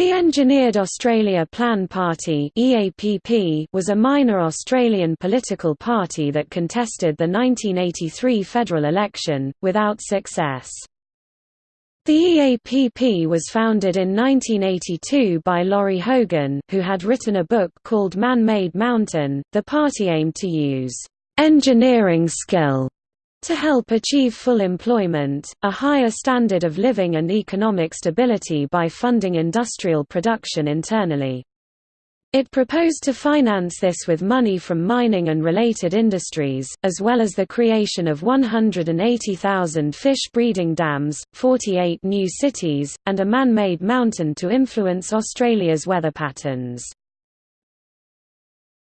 The Engineered Australia Plan Party was a minor Australian political party that contested the 1983 federal election, without success. The EAPP was founded in 1982 by Laurie Hogan, who had written a book called Man-Made Mountain. The party aimed to use engineering skill to help achieve full employment, a higher standard of living and economic stability by funding industrial production internally. It proposed to finance this with money from mining and related industries, as well as the creation of 180,000 fish breeding dams, 48 new cities, and a man-made mountain to influence Australia's weather patterns.